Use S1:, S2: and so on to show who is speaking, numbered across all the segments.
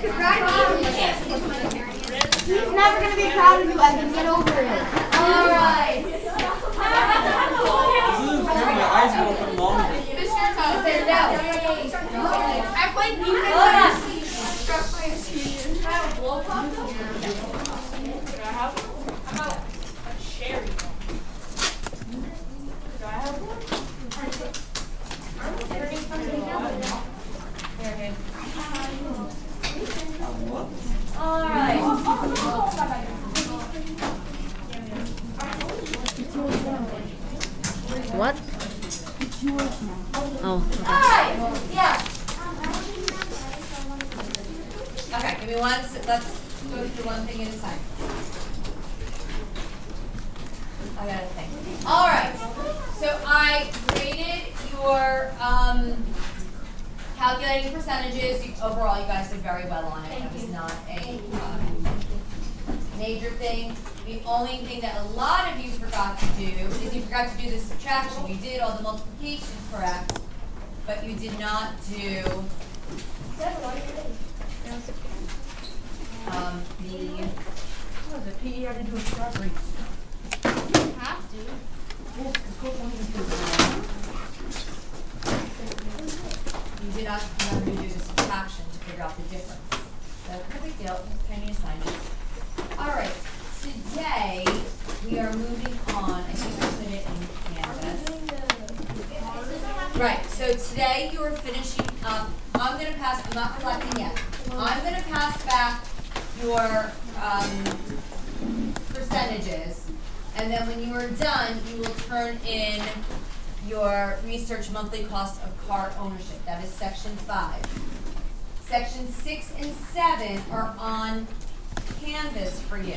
S1: He's never gonna be proud of you, Evan. Get over it.
S2: Alright.
S3: My eyes will open longer.
S2: Sit down.
S4: I played defense.
S2: Hold on.
S4: Struck by a senior. Have a blow pop? Could I have one? How about a cherry one? Could I have one?
S2: Alright.
S5: What? Oh.
S2: Alright, yeah. Okay, give me one, let's go through one thing at a time. I got a thing. Alright, so I graded your, um, calculating percentages. You- Overall, you guys did very well on it. Thank It was not a, um, major thing. The only thing that a lot of you forgot to do is you forgot to do the subtraction. You did all the multiplication correct, but you did not do um, the
S3: What is it? PE had to do a start race.
S4: Have to.
S3: Yes,
S2: you did not remember to do the subtraction to figure out the difference. So no big deal, tiny assignments. All right, today we are moving on. I think I put it in Canvas. Right, so today you are finishing up, I'm gonna pass, I'm not collecting yet. I'm gonna pass back your, um, percentages. And then when you are done, you will turn in your research monthly cost of car ownership. That is section five. Section six and seven are on Canvas for you.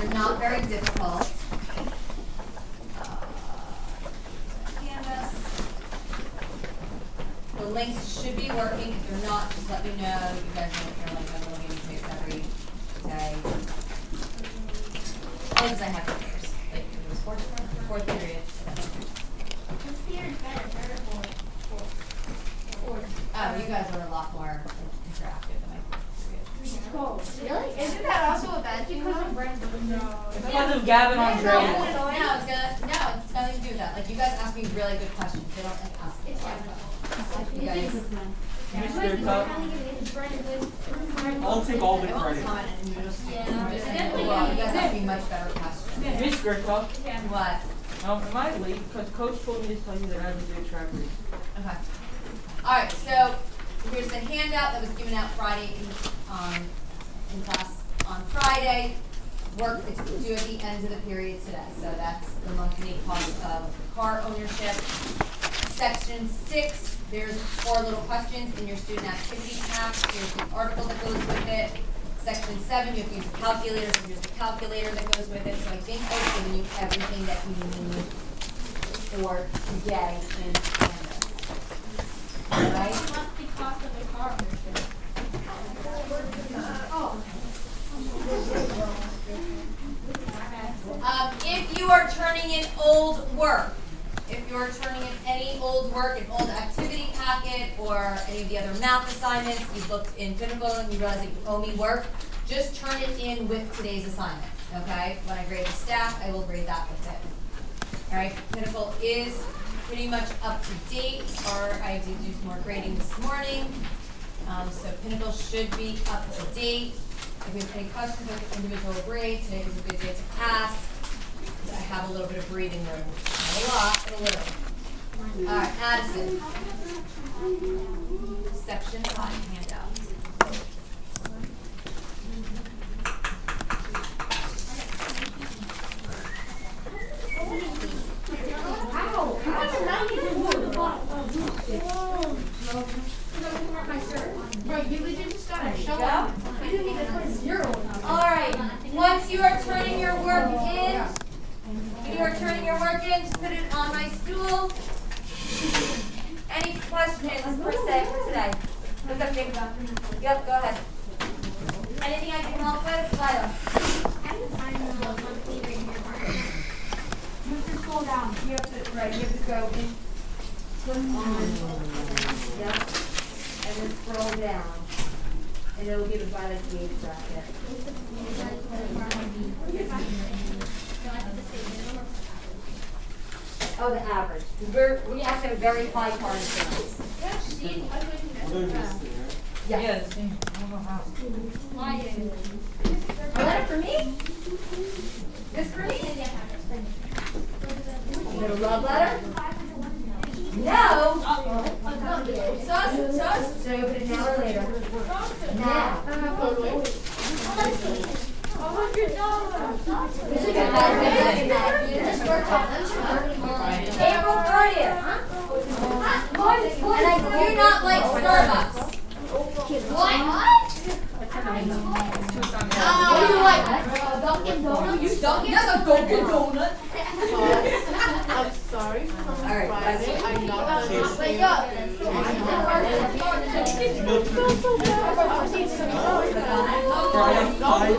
S2: They're not very difficult. The links should be working. If they're not, just let me know. You guys if you're like, I'm going to take every day. Oh, because I have papers. Like, it was fourth, fourth period.
S4: This period's better, third or fourth? Fourth. Fourth.
S2: Oh, you guys are a lot more interactive than my fourth period.
S4: Really? Isn't that also a bad thing? Because of Brandon. No.
S3: Because of Gavin
S2: No,
S3: Andre.
S2: no, it's gonna, no, it's nothing to do with that. Like, you guys ask me really good questions. They don't like ask me a lot questions. You guys.
S3: Mr. Cup, I'll take all the credit.
S2: you just,
S4: Yeah,
S2: I'm just saying,
S4: definitely
S2: well, you guys ask me much better questions.
S3: Miss Gertuck,
S2: What?
S3: um, am I late? Because coach told me to tell you that I have to do a track race.
S2: Okay. All right, so here's the handout that was given out Friday um, in class on Friday. Work, it's due at the end of the period today, so that's the monthly cost of car ownership. Section six, there's four little questions in your student activity pack, here's the article that goes with it. Section seven, you have to use a calculator, so here's the calculator that goes with it, so I think I've given you everything that you need for today in Canvas. Alright?
S4: What's the cost of the car ownership? Uh, oh.
S2: Um, if you are turning in old work, if you are turning in any old work, an old activity packet, or any of the other math assignments, you've looked in Pinnacle and you realize that you owe me work, just turn it in with today's assignment, okay? When I grade the staff, I will grade that with it. Alright, Pinnacle is pretty much up to date, or I did do some more grading this morning. Um, so Pinnacle should be up to date. If you have any questions about the individual grade, today is a good day to pass. I have a little bit of breathing room, not a lot, but a little. Alright, Addison. Section five handout.
S4: Bro, you legit just gotta show up. You didn't even put a zero in
S2: Alright, once you are turning your work in, you are turning your work in, just put it on my stool. Any questions per se for today? What's up, Jacob? Yep, go ahead. Anything I can help with, Lila?
S1: You have to scroll down.
S2: You have to, right, you have to go in, click on, yep, and then scroll down. And it'll give it by the age bracket. Oh, the average. We're, we actually have a very high car insurance.
S3: Yeah, the don't know how.
S2: A letter for me? This for me? You got a love letter? No.
S4: Sus, sus.
S2: Should I open it now or later? Now.
S4: A hundred dollars.
S2: April thirtieth. And I do not like Starbucks.
S1: What? Do you like? Uh, Dunkin' Donuts?
S2: You Dunkin'? A Dunkin' Donut.
S5: I'm sorry.
S2: All right, it.
S5: I'm not done
S1: But yo.
S6: Five, five,